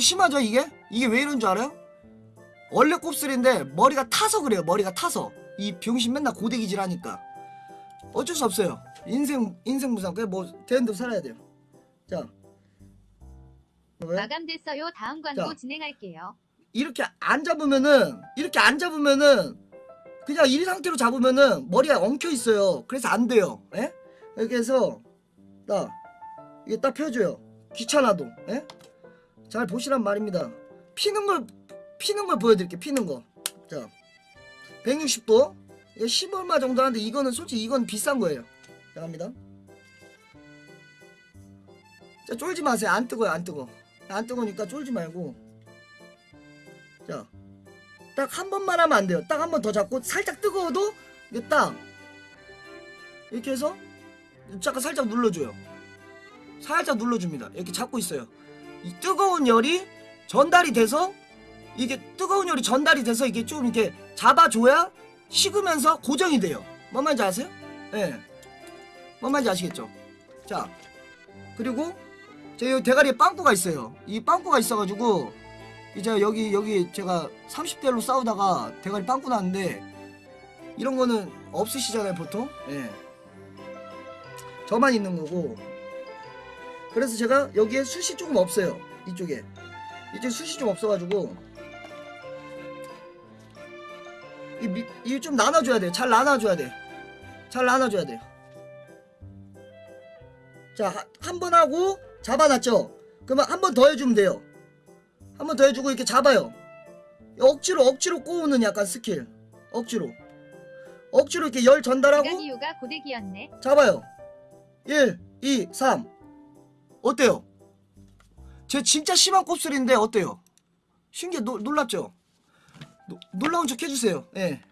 심하죠 이게? 이게 왜 이런 줄 알아요? 원래 곱슬인데 머리가 타서 그래요 머리가 타서 이 병신 맨날 고데기질 하니까 어쩔 수 없어요 인생 인생 무상 그래 뭐 되는 대로 살아야 돼요 자 왜? 마감됐어요. 다음 광고 자. 진행할게요. 이렇게 안 잡으면은 이렇게 안 잡으면은 그냥 이 상태로 잡으면은 머리가 엉켜 있어요. 그래서 안 돼요. 예? 이렇게 해서 딱 이게 딱 펴줘요. 귀찮아도. 예? 잘 보시란 말입니다. 피는 걸 피는 걸 보여드릴게요. 피는 거. 자, 160도. 이게 10 얼마 정도 하는데 이거는 솔직히 이건 비싼 거예요. 자, 갑니다. 자, 쫄지 마세요. 안 뜨거요. 안 뜨거. 안 뜨거니까 쫄지 말고. 자, 딱 한 번만 하면 안 돼요. 딱 한 번 더 잡고 살짝 뜨거워도 이게 딱 이렇게 해서 잠깐 살짝 눌러줘요. 살짝 눌러줍니다. 이렇게 잡고 있어요. 이 뜨거운 열이 전달이 돼서 이게 뜨거운 열이 전달이 돼서 이게 좀 이렇게 잡아줘야 식으면서 고정이 돼요. 뭔 말인지 아세요? 예. 네. 뭔 말인지 아시겠죠? 자, 그리고 제 대가리에 빵꾸가 있어요. 이 빵꾸가 있어가지고 이제 여기 여기 제가 30대로 싸우다가 대가리 빵꾸 났는데 이런 거는 없으시잖아요 보통 예 저만 있는 거고 그래서 제가 여기에 숱이 조금 없어요. 이쪽에. 이쪽에 숱이 좀 없어가지고 이좀 이 나눠줘야 돼잘 나눠줘야 돼잘 나눠줘야 돼요. 자 한 번 하고 잡아놨죠? 그러면 한 번 더 해주면 돼요. 한 번 더 해주고 이렇게 잡아요. 억지로 억지로 꼬우는 약간 스킬. 억지로. 억지로 이렇게 열 전달하고. 잡아요. 1 2 3 어때요? 제 진짜 심한 곱슬인데 어때요? 신기해 노, 놀랍죠? 노, 놀라운 척 해주세요 예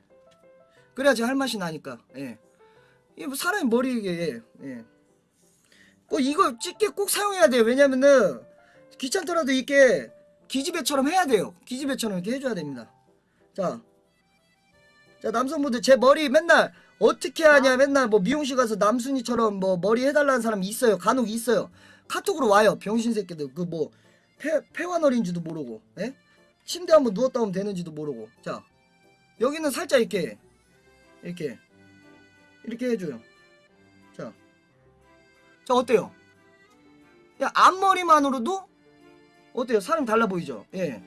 그래야지 할 맛이 나니까 예 이게 뭐 사람의 머리에 예. 꼭 이거 집게 꼭 사용해야 돼요 왜냐면은 귀찮더라도 이렇게 기지배처럼 해야 돼요. 기지배처럼 이렇게 해줘야 됩니다. 자, 자 남성분들 제 머리 맨날 어떻게 하냐 맨날 뭐 미용실 가서 남순이처럼 뭐 머리 해달라는 사람 있어요. 간혹 있어요. 카톡으로 와요. 병신 새끼들 그 뭐 폐환어린지도 모르고, 예? 침대 한번 누웠다 오면 되는지도 모르고. 자, 여기는 살짝 이렇게 이렇게 이렇게 해줘요. 자, 자 어때요? 야 앞머리만으로도 어때요? 사람 달라 보이죠? 예.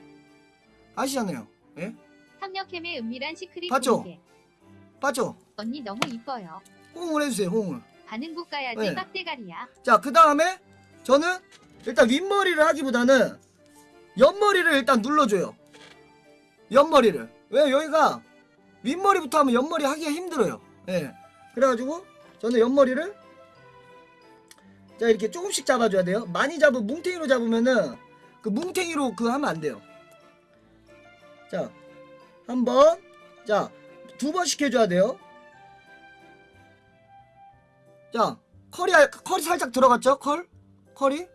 아시잖아요. 예? 삼력캠의 은밀한 시크릿 봤죠? 공개. 맞죠? 언니 너무 이뻐요. 호응을 해주세요. 호응을. 반응국 가야지 네. 빡대가리야. 자, 그 다음에 저는 일단 윗머리를 하기보다는 옆머리를 일단 눌러줘요. 옆머리를. 왜 여기가 윗머리부터 하면 옆머리 하기가 힘들어요. 예. 그래가지고 저는 옆머리를 자 이렇게 조금씩 잡아줘야 돼요. 많이 잡으면 뭉탱이로 잡으면은 그 뭉탱이로 그 하면 안 돼요. 자, 한 번, 자, 두 번씩 해줘야 돼요. 자, 컬이, 알- 컬이 살짝 들어갔죠? 컬? 컬이?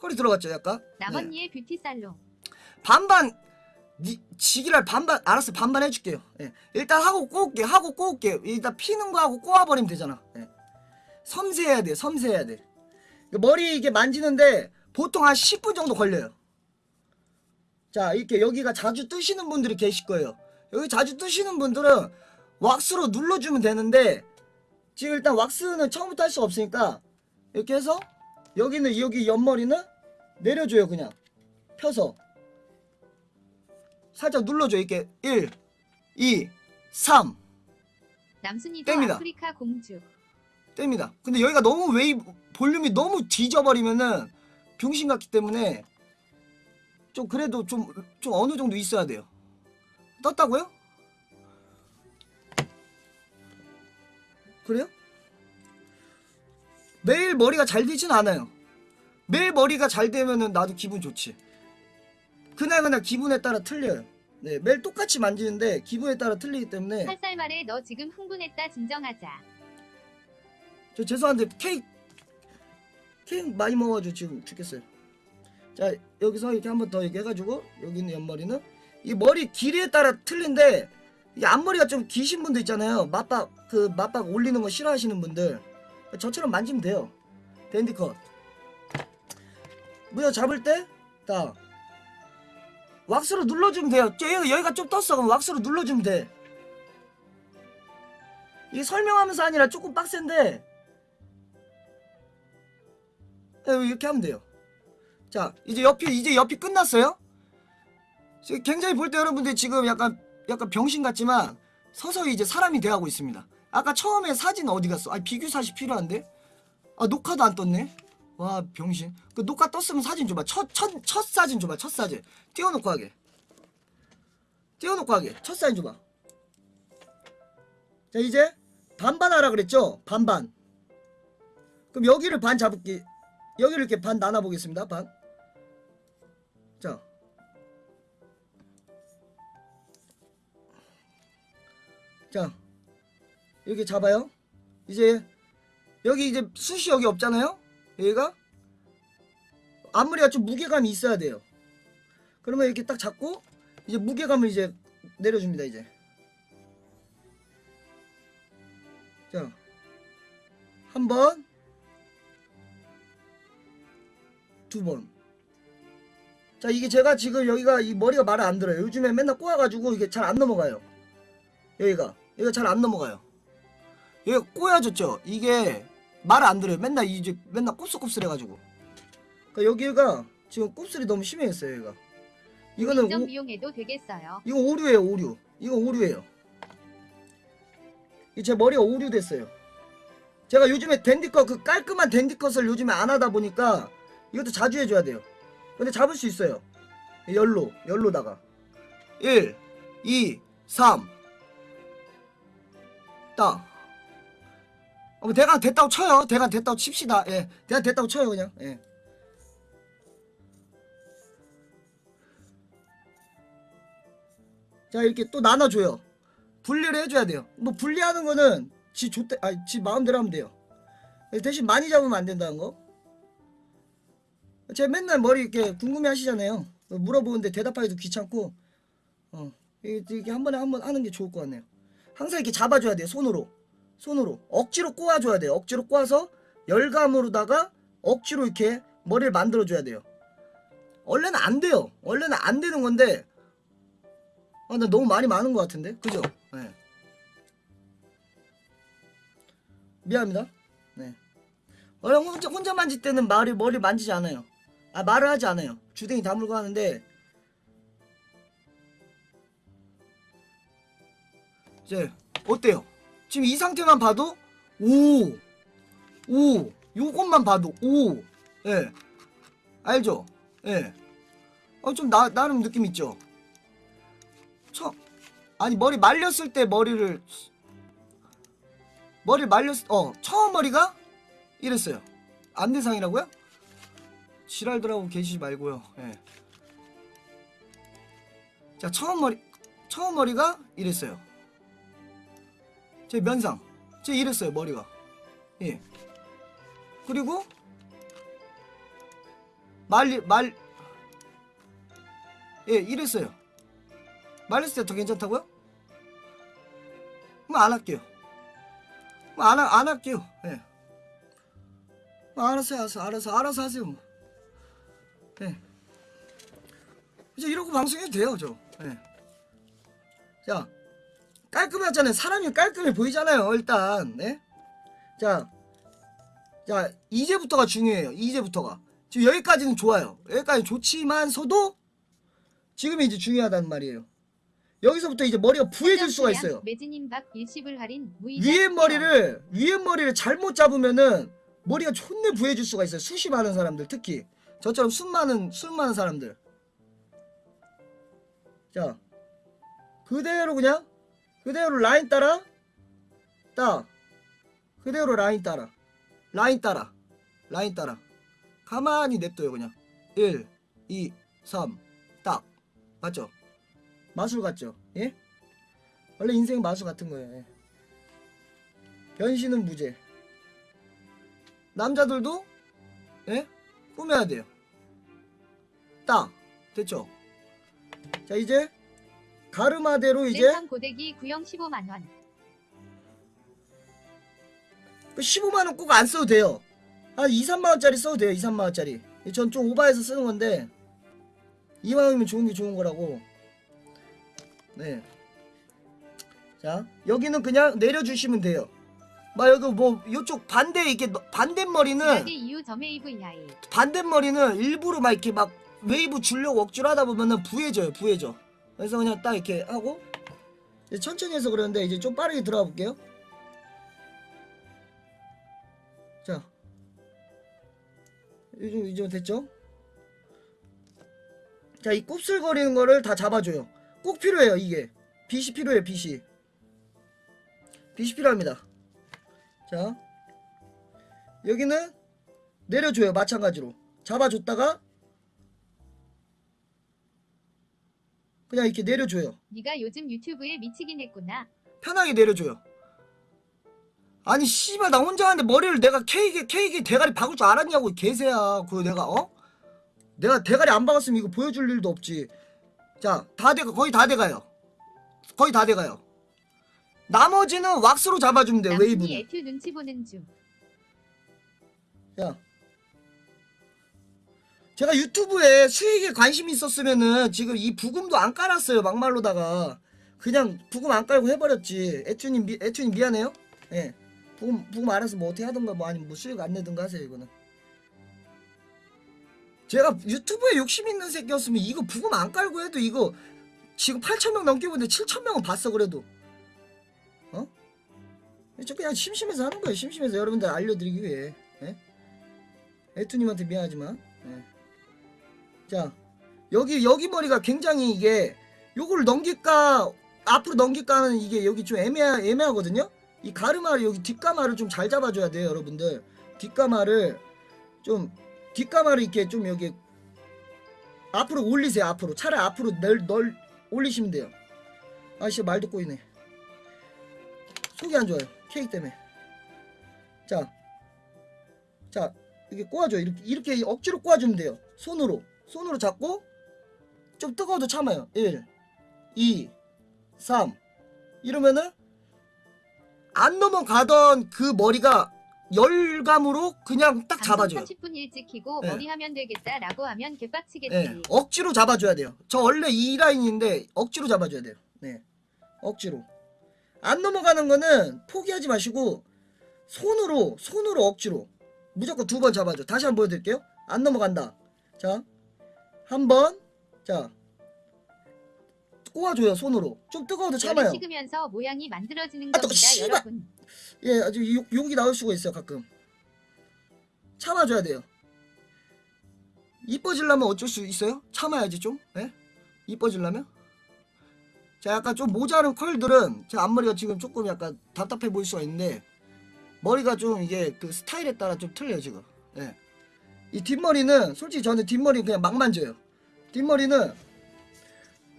컬이 들어갔죠, 약간? 네. 남언니의 뷰티 살롱. 반반, 니, 지기랄 반반, 알았어요. 반반 해줄게요. 예. 일단 하고 꼬을게, 하고 꼬을게. 일단 피는 거 하고 꼬아버리면 되잖아. 예. 섬세해야 돼, 섬세해야 돼. 머리 이게 만지는데 보통 한 10분 정도 걸려요. 자, 이렇게 여기가 자주 뜨시는 분들이 계실 거예요. 여기 자주 뜨시는 분들은 왁스로 눌러주면 되는데 지금 일단 왁스는 처음부터 할 수가 없으니까 이렇게 해서 여기는 여기 옆머리는 내려줘요 그냥 펴서 살짝 눌러줘 이렇게 1 2 3 남순이도 땡입니다. 아프리카 공주. 뗍니다. 근데 여기가 너무 웨이 볼륨이 너무 뒤져버리면은 병신 같기 때문에 좀 그래도 좀, 좀 어느 정도 있어야 돼요. 떴다고요? 그래요? 매일 머리가 잘 되진 않아요. 매일 머리가 잘 되면은 나도 기분 좋지. 그날 그날 기분에 따라 틀려요. 네, 매일 똑같이 만지는데 기분에 따라 틀리기 때문에 살살 말해 너 지금 흥분했다 진정하자. 저 죄송한데 케이크 케이크 많이 먹어가지고 지금 죽겠어요. 자 여기서 이렇게 한 번 더 이렇게 해가지고 여기 있는 옆머리는 이 머리 길이에 따라 틀린데 이 앞머리가 좀 기신 분들 있잖아요. 맞박 그 맞박 올리는 거 싫어하시는 분들 저처럼 만지면 돼요. 댄디컷. 무려 잡을 때 딱 왁스로 눌러주면 돼요. 저 여기, 여기가 좀 떴어. 그럼 왁스로 눌러주면 돼. 이게 설명하면서 아니라 조금 빡센데 네, 이렇게 하면 돼요. 자, 이제 옆이 이제 옆이 끝났어요. 굉장히 볼 때 여러분들 지금 약간 약간 병신 같지만 서서히 이제 사람이 돼가고 있습니다. 아까 처음에 사진 어디 갔어? 아 비교 사실 필요한데? 아 녹화도 안 떴네. 와 병신. 그 녹화 떴으면 사진 줘봐. 첫 첫 첫 사진 줘봐. 첫 사진. 띄워놓고 하게. 띄워놓고 하게. 첫 사진 줘봐. 자 이제 반반 하라 그랬죠? 반반. 그럼 여기를 반 잡을게. 여기를 이렇게 반 나눠 보겠습니다. 반. 자. 자. 이렇게 잡아요. 이제 여기 이제 숱이 여기 없잖아요. 여기가 앞머리가 좀 무게감이 있어야 돼요. 그러면 이렇게 딱 잡고 이제 무게감을 이제 내려줍니다. 이제 자, 한 번, 두 번. 자, 이게 제가 지금 여기가 이 머리가 말을 안 들어요. 요즘에 맨날 꼬아가지고 이게 잘 안 넘어가요. 여기가 여기가 잘 안 넘어가요. 여기 꼬여졌죠. 이게 말을 안 들어요. 맨날 이제 맨날 곱슬곱슬해가지고. 그러니까 여기가 지금 곱슬이 너무 심해졌어요. 여기가. 이거는 오, 비용해도 되겠어요. 이거 오류예요. 오류. 이거 오류예요. 이제 머리가 오류됐어요. 제가 요즘에 댄디컷 그 깔끔한 댄디컷을 요즘에 안 하다 보니까 이것도 자주 해줘야 돼요. 근데 잡을 수 있어요. 열로 열로다가 1, 2, 3 딱. 어, 뭐 대강 됐다고 쳐요. 대강 됐다고 칩시다. 예, 대강 됐다고 쳐요 그냥. 예. 자 이렇게 또 나눠줘요. 분리를 해줘야 돼요. 뭐 분리하는 거는 지 좋대, 아 지 마음대로 하면 돼요. 대신 많이 잡으면 안 된다는 거. 제가 맨날 머리 이렇게 궁금해 하시잖아요. 물어보는데 대답하기도 귀찮고, 어, 이렇게 한 번에 한 번 하는 게 좋을 것 같네요. 항상 이렇게 잡아줘야 돼요. 손으로. 손으로. 억지로 꼬아줘야 돼요. 억지로 꼬아서 열감으로다가 억지로 이렇게 머리를 만들어줘야 돼요. 원래는 안 돼요. 원래는 안 되는 건데, 아, 나 너무 말이 많은 것 같은데? 그죠? 네. 미안합니다. 네. 원래 혼자, 혼자 만질 때는 말이, 머리 만지지 않아요. 아, 말을 하지 않아요. 주댕이 다물고 하는데, 이제, 어때요? 지금 이 상태만 봐도, 오! 오! 요것만 봐도, 오! 예. 알죠? 예. 어, 좀 나, 나름 느낌 있죠? 처 아니 머리 말렸을 때 머리를 머리 말렸 어 처음 머리가 이랬어요 안대상이라고요? 지랄들하고 계시지 말고요 예. 자 처음 머리 처음 머리가 이랬어요 제 면상 제 이랬어요 머리가 예 그리고 말리 말 예, 이랬어요. 말렸을 때 더 괜찮다고요? 그럼 안 할게요. 그럼 안, 하- 안 할게요. 예. 뭐 알아서 알아서 알아서 알아서 하세요. 뭐. 예. 이제 이러고 방송해도 돼요, 저. 예. 자, 깔끔하잖아요. 사람이 깔끔해 보이잖아요, 일단. 네? 자, 자, 이제부터가 중요해요. 이제부터가. 지금 여기까지는 좋아요. 여기까지 좋지만서도 지금이 이제 중요하다는 말이에요. 여기서부터 이제 머리가 부해질 수가 있어요. 위에. 머리를 위에 머리를 잘못 잡으면은 머리가 존내 부해질 수가 있어요. 숱이 많은 사람들 특히 저처럼 숱 많은 숱 많은 사람들. 자 그대로 그냥 그대로 라인 따라 딱 그대로 라인 따라 라인 따라 라인 따라 가만히 냅둬요 그냥 1 2 3 딱 맞죠? 마술 같죠? 예? 원래 인생 마술 같은 거예요. 예. 변신은 무죄. 남자들도 예? 꾸며야 돼요. 딱 됐죠? 자 이제 가르마대로 이제 고데기 구형 15만 원. 그 15만 원 꼭 안 써도 돼요. 한 2, 3만 원짜리 써도 돼요. 2, 3만 원짜리. 전 좀 오바해서 쓰는 건데 이왕이면 좋은 게 좋은 거라고. 네. 자, 여기는 그냥 내려주시면 돼요. 막 여기 뭐 이쪽 반대 이렇게 너- 반대머리는. 반대머리는 일부러 막 이렇게 막 웨이브 주려고 억지로 하다 보면은 부해져요, 부해져. 그래서 그냥 딱 이렇게 하고 이제 천천히 해서 그러는데 이제 좀 빠르게 들어가 볼게요. 자, 이정 이정 됐죠? 자, 이 곱슬거리는 거를 다 잡아줘요. 꼭 필요해요, 이게. 빛이 필요해요, 빛이. 빛이 필요합니다. 자, 여기는 내려줘요, 마찬가지로. 잡아줬다가 그냥 이렇게 내려줘요. 네가 요즘 유튜브에 미치긴 했구나. 편하게 내려줘요. 아니 씨발 나 혼자 하는데 머리를 내가 케이크 케이크 대가리 박을 줄 알았냐고 개새야. 그거 내가 어? 내가 대가리 안 박았으면 이거 보여줄 일도 없지. 자, 다 돼가 거의 다 돼가요. 거의 다 돼가요. 나머지는 왁스로 잡아주면. 남순이 웨이브는. 애튜 눈치 보는 중. 야. 제가 유튜브에 수익에 관심이 있었으면은 지금 이 부금도 안 깔았어요. 막말로다가. 그냥 부금 안 깔고 해버렸지. 애튜님, 미, 애튜님 미안해요. 예. 부금, 부금 알아서 뭐 어떻게 하던가 뭐 아니면 뭐 수익 안 내든가 하세요, 이거는. 제가 유튜브에 욕심 있는 새끼였으면 이거 부금 안 깔고 해도 이거 지금 8,000명 넘게 보는데 7,000명은 봤어, 그래도. 어? 저 그냥 심심해서 하는 거예요. 심심해서 여러분들 알려드리기 위해. 예? 애투님한테 미안하지만 예. 자 여기 여기 머리가 굉장히 이게 요걸 넘길까 앞으로 넘길까 하는 이게 여기 좀 애매하, 애매하거든요 이 가르마를 여기 뒷가마를 좀 잘 잡아줘야 돼요 여러분들 뒷가마를 좀 뒷가마를 이렇게 좀 여기 앞으로 올리세요 앞으로 차라리 앞으로 널, 널 올리시면 돼요 아씨 말도 꼬이네 속이 안 좋아요 케이크 때문에 자 자, 이렇게 꼬아줘요. 이렇게, 이렇게 억지로 꼬아주면 돼요. 손으로. 손으로 잡고, 좀 뜨거워도 참아요. 1, 2, 3. 이러면은, 안 넘어가던 그 머리가 열감으로 그냥 딱 잡아줘요. 30분 일찍 키고 네. 머리 하면 되겠다라고 하면 개빡치겠지. 예, 억지로 잡아줘야 돼요. 저 원래 이 라인인데, 억지로 잡아줘야 돼요. 네. 억지로. 안 넘어가는 거는 포기하지 마시고, 손으로, 손으로 억지로. 무조건 두 번 잡아줘. 다시 한번 보여드릴게요. 안 넘어간다. 자, 한 번. 자, 꼬아줘요, 손으로. 좀 뜨거워도 참아요. 식으면서 모양이 만들어지는 아, 또 겁니다, 씨발! 여러분. 예, 아주 욕, 욕이 나올 수가 있어요, 가끔. 참아줘야 돼요. 이뻐지려면 어쩔 수 있어요? 참아야지 좀. 예? 이뻐지려면? 자, 약간 좀 모자른 컬들은 제 앞머리가 지금 조금 약간 답답해 보일 수가 있는데 머리가 좀 이게 그 스타일에 따라 좀 틀려요, 지금. 예. 이 뒷머리는 솔직히 저는 뒷머리 그냥 막 만져요. 뒷머리는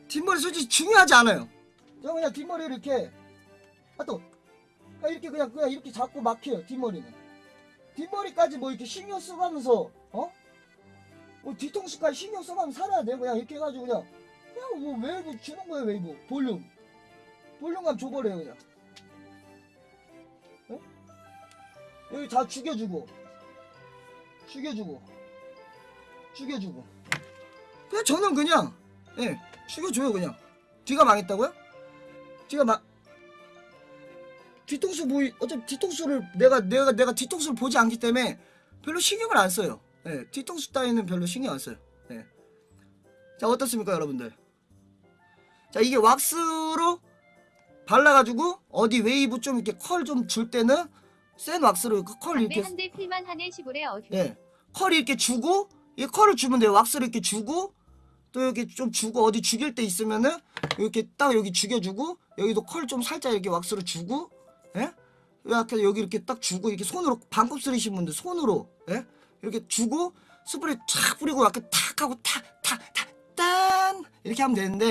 뒷머리 솔직히 중요하지 않아요. 저 그냥 뒷머리를 이렇게 아또 그냥 이렇게 그냥 그냥 이렇게 잡고 막혀요 뒷머리는 뒷머리까지 뭐 이렇게 신경 써가면서 어? 뭐 뒤통수까지 신경 써가면서 살아야 돼 그냥 이렇게 해가지고 그냥 그냥 뭐 웨이브 주는 거예요 웨이브 볼륨 볼륨감 줘버려요 그냥 어? 여기 다 죽여주고 죽여주고 죽여주고 그냥 저는 그냥 예 죽여줘요 그냥 뒤가 망했다고요? 뒤가 망 뒤통수 보이 어차피 뒤통수를 내가 내가 내가 뒤통수를 보지 않기 때문에 별로 신경을 안 써요. 예, 뒤통수 따위는 별로 신경 안 써요. 예. 자 어떻습니까 여러분들? 자 이게 왁스로 발라가지고 어디 웨이브 좀 이렇게 컬 좀 줄 때는 센 왁스로 그컬 이렇게 한대 필만 하네 시골에 어휴. 예, 컬 이렇게 주고 이 컬을 주면 돼요. 왁스를 이렇게 주고 또 이렇게 좀 주고 어디 죽일 때 있으면은 이렇게 딱 여기 죽여주고 여기도 컬 좀 살짝 이렇게 왁스를 주고 예? 이렇게 여기 이렇게 딱 주고 이렇게 손으로 반컵 쓰리신 분들 손으로 예? 이렇게 주고 스프레이 탁 뿌리고 이렇게 탁 하고 탁 탁 탁 딴 이렇게 하면 되는데